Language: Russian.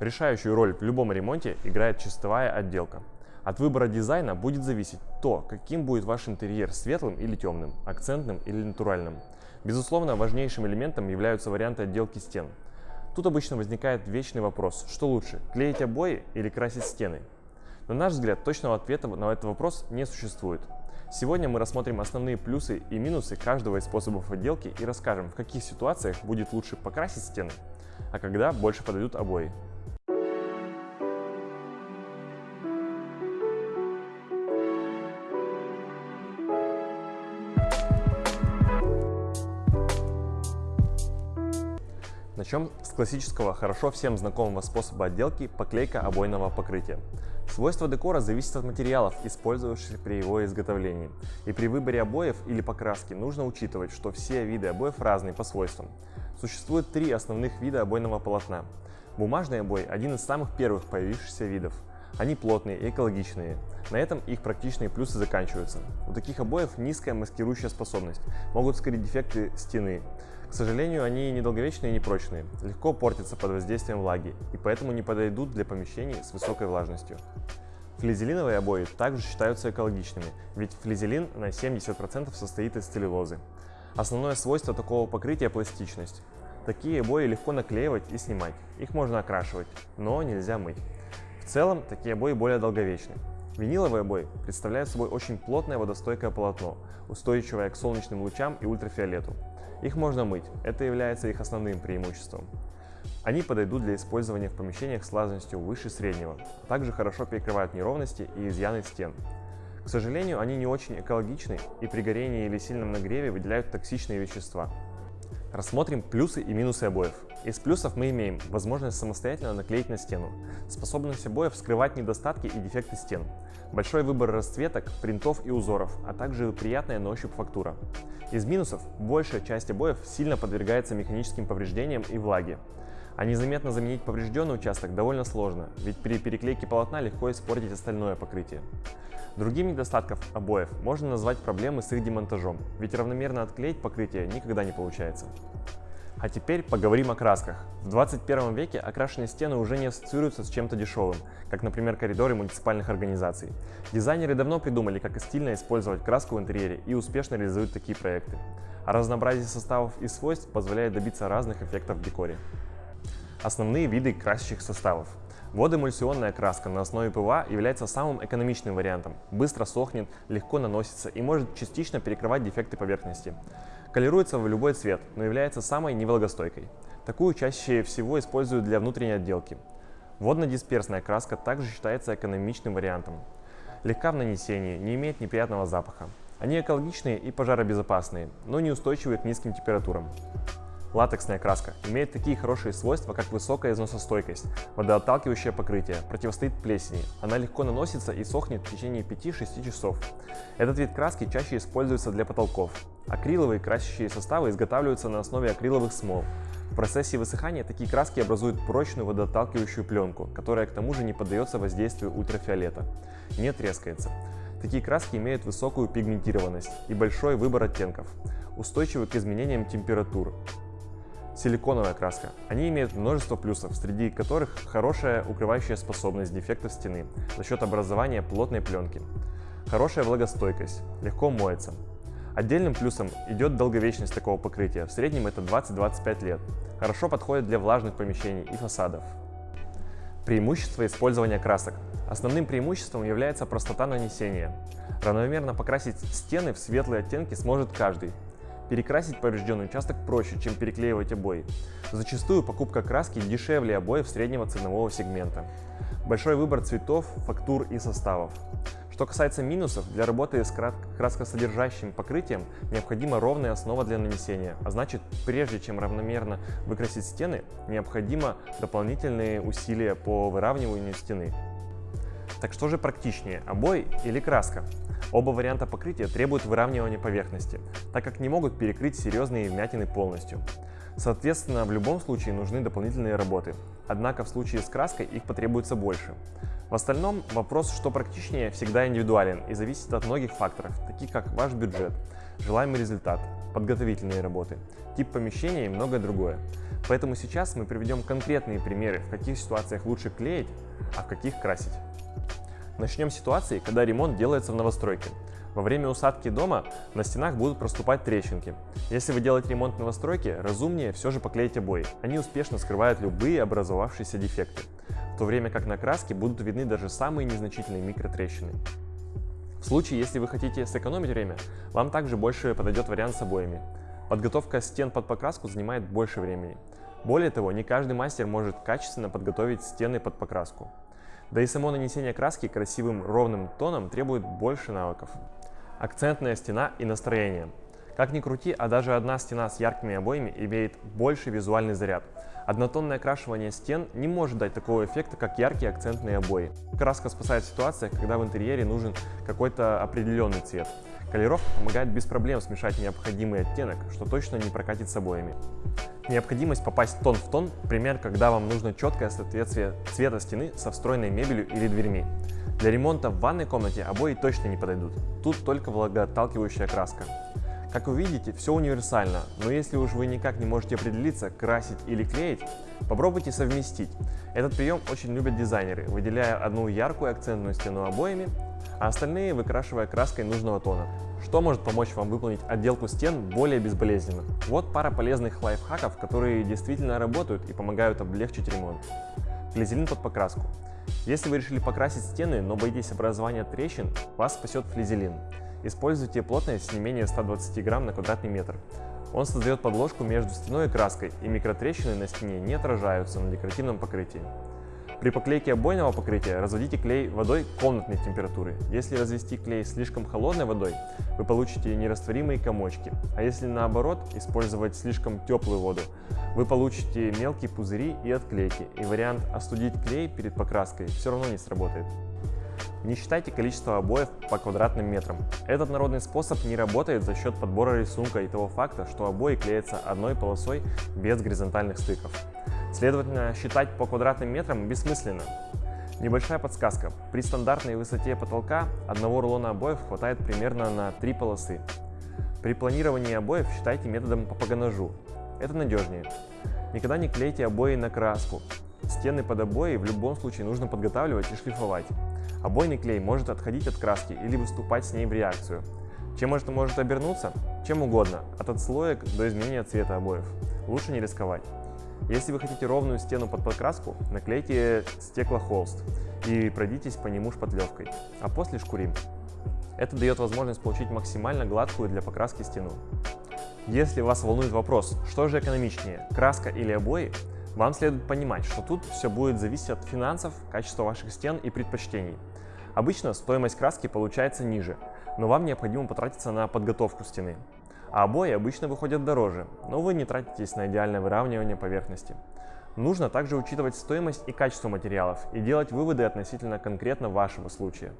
Решающую роль в любом ремонте играет чистовая отделка. От выбора дизайна будет зависеть то, каким будет ваш интерьер светлым или темным, акцентным или натуральным. Безусловно, важнейшим элементом являются варианты отделки стен. Тут обычно возникает вечный вопрос, что лучше, клеить обои или красить стены? На наш взгляд, точного ответа на этот вопрос не существует. Сегодня мы рассмотрим основные плюсы и минусы каждого из способов отделки и расскажем, в каких ситуациях будет лучше покрасить стены, а когда больше подойдут обои. Начнем с классического, хорошо всем знакомого способа отделки – поклейка обойного покрытия. Свойства декора зависят от материалов, использовавшихся при его изготовлении. И при выборе обоев или покраски нужно учитывать, что все виды обоев разные по свойствам. Существует три основных вида обойного полотна. Бумажный обой – один из самых первых появившихся видов. Они плотные и экологичные. На этом их практичные плюсы заканчиваются. У таких обоев низкая маскирующая способность, могут скрыть дефекты стены, к сожалению, они недолговечные и непрочные, легко портятся под воздействием влаги и поэтому не подойдут для помещений с высокой влажностью. Флизелиновые обои также считаются экологичными, ведь флизелин на 70% состоит из целлюлозы. Основное свойство такого покрытия – пластичность. Такие обои легко наклеивать и снимать, их можно окрашивать, но нельзя мыть. Целом, такие обои более долговечны. Виниловые обои представляют собой очень плотное водостойкое полотно, устойчивое к солнечным лучам и ультрафиолету. Их можно мыть, это является их основным преимуществом. Они подойдут для использования в помещениях с влажностью выше среднего, также хорошо перекрывают неровности и изъяны стен. К сожалению, они не очень экологичны и при горении или сильном нагреве выделяют токсичные вещества. Рассмотрим плюсы и минусы обоев. Из плюсов мы имеем возможность самостоятельно наклеить на стену, способность обоев скрывать недостатки и дефекты стен, большой выбор расцветок, принтов и узоров, а также приятная на ощупь фактура. Из минусов большая часть обоев сильно подвергается механическим повреждениям и влаге. А незаметно заменить поврежденный участок довольно сложно, ведь при переклейке полотна легко испортить остальное покрытие. Другим недостатком обоев можно назвать проблемы с их демонтажом, ведь равномерно отклеить покрытие никогда не получается. А теперь поговорим о красках. В 21 веке окрашенные стены уже не ассоциируются с чем-то дешевым, как, например, коридоры муниципальных организаций. Дизайнеры давно придумали, как стильно использовать краску в интерьере и успешно реализуют такие проекты. А разнообразие составов и свойств позволяет добиться разных эффектов в декоре. Основные виды красящих составов. Водоэмульсионная краска на основе ПВА является самым экономичным вариантом, быстро сохнет, легко наносится и может частично перекрывать дефекты поверхности. Колеруется в любой цвет, но является самой невлагостойкой. Такую чаще всего используют для внутренней отделки. Водно-дисперсная краска также считается экономичным вариантом. Легка в нанесении, не имеет неприятного запаха. Они экологичные и пожаробезопасные, но неустойчивые к низким температурам. Латексная краска имеет такие хорошие свойства, как высокая износостойкость, водоотталкивающее покрытие, противостоит плесени. Она легко наносится и сохнет в течение 5-6 часов. Этот вид краски чаще используется для потолков. Акриловые красящие составы изготавливаются на основе акриловых смол. В процессе высыхания такие краски образуют прочную водоотталкивающую пленку, которая к тому же не поддается воздействию ультрафиолета, не трескается. Такие краски имеют высокую пигментированность и большой выбор оттенков, устойчивы к изменениям температур, Силиконовая краска. Они имеют множество плюсов, среди которых хорошая укрывающая способность дефектов стены за счет образования плотной пленки. Хорошая влагостойкость, легко моется. Отдельным плюсом идет долговечность такого покрытия, в среднем это 20-25 лет. Хорошо подходит для влажных помещений и фасадов. Преимущество использования красок. Основным преимуществом является простота нанесения. Равномерно покрасить стены в светлые оттенки сможет каждый, Перекрасить поврежденный участок проще, чем переклеивать обои. Зачастую покупка краски дешевле обоев среднего ценового сегмента. Большой выбор цветов, фактур и составов. Что касается минусов, для работы с краскосодержащим покрытием необходима ровная основа для нанесения, а значит, прежде чем равномерно выкрасить стены, необходимо дополнительные усилия по выравниванию стены. Так что же практичнее, обои или краска? Оба варианта покрытия требуют выравнивания поверхности, так как не могут перекрыть серьезные вмятины полностью. Соответственно, в любом случае нужны дополнительные работы, однако в случае с краской их потребуется больше. В остальном вопрос, что практичнее, всегда индивидуален и зависит от многих факторов, таких как ваш бюджет, желаемый результат, подготовительные работы, тип помещения и многое другое. Поэтому сейчас мы приведем конкретные примеры, в каких ситуациях лучше клеить, а в каких красить. Начнем с ситуации, когда ремонт делается в новостройке. Во время усадки дома на стенах будут проступать трещинки. Если вы делаете ремонт в новостройке, разумнее все же поклеить обои. Они успешно скрывают любые образовавшиеся дефекты, в то время как на краске будут видны даже самые незначительные микротрещины. В случае, если вы хотите сэкономить время, вам также больше подойдет вариант с обоями. Подготовка стен под покраску занимает больше времени. Более того, не каждый мастер может качественно подготовить стены под покраску. Да и само нанесение краски красивым ровным тоном требует больше навыков. Акцентная стена и настроение. Как ни крути, а даже одна стена с яркими обоями имеет больший визуальный заряд. Однотонное окрашивание стен не может дать такого эффекта, как яркие акцентные обои. Краска спасает в когда в интерьере нужен какой-то определенный цвет. Колеровка помогает без проблем смешать необходимый оттенок, что точно не прокатит с обоями. Необходимость попасть тон в тон – пример, когда вам нужно четкое соответствие цвета стены со встроенной мебелью или дверьми. Для ремонта в ванной комнате обои точно не подойдут, тут только влагоотталкивающая краска. Как вы видите, все универсально, но если уж вы никак не можете определиться, красить или клеить, попробуйте совместить. Этот прием очень любят дизайнеры, выделяя одну яркую акцентную стену обоями, а остальные выкрашивая краской нужного тона. Что может помочь вам выполнить отделку стен более безболезненно? Вот пара полезных лайфхаков, которые действительно работают и помогают облегчить ремонт. Флизелин под покраску. Если вы решили покрасить стены, но боитесь образования трещин, вас спасет флизелин. Используйте плотность не менее 120 грамм на квадратный метр. Он создает подложку между стеной и краской, и микротрещины на стене не отражаются на декоративном покрытии. При поклейке обойного покрытия разводите клей водой комнатной температуры. Если развести клей слишком холодной водой, вы получите нерастворимые комочки, а если наоборот использовать слишком теплую воду, вы получите мелкие пузыри и отклейки, и вариант остудить клей перед покраской все равно не сработает. Не считайте количество обоев по квадратным метрам. Этот народный способ не работает за счет подбора рисунка и того факта, что обои клеятся одной полосой без горизонтальных стыков. Следовательно, считать по квадратным метрам бессмысленно. Небольшая подсказка. При стандартной высоте потолка одного рулона обоев хватает примерно на три полосы. При планировании обоев считайте методом по погонажу. Это надежнее. Никогда не клейте обои на краску. Стены под обои в любом случае нужно подготавливать и шлифовать. Обойный клей может отходить от краски или выступать с ней в реакцию. Чем это может обернуться? Чем угодно, от отслоек до изменения цвета обоев. Лучше не рисковать. Если вы хотите ровную стену под покраску, наклейте стеклохолст и пройдитесь по нему шпатлевкой, а после шкурим. Это дает возможность получить максимально гладкую для покраски стену. Если вас волнует вопрос, что же экономичнее, краска или обои, вам следует понимать, что тут все будет зависеть от финансов, качества ваших стен и предпочтений. Обычно стоимость краски получается ниже, но вам необходимо потратиться на подготовку стены. А обои обычно выходят дороже, но вы не тратитесь на идеальное выравнивание поверхности. Нужно также учитывать стоимость и качество материалов и делать выводы относительно конкретно вашего случая.